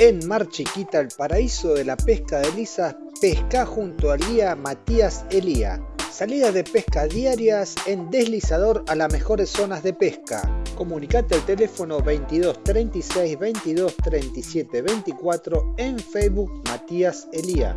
En Mar Chiquita, el paraíso de la pesca de lisas, pesca junto al guía Matías Elía. Salidas de pesca diarias en deslizador a las mejores zonas de pesca. Comunicate al teléfono 22 36 22 37 24 en Facebook Matías Elía.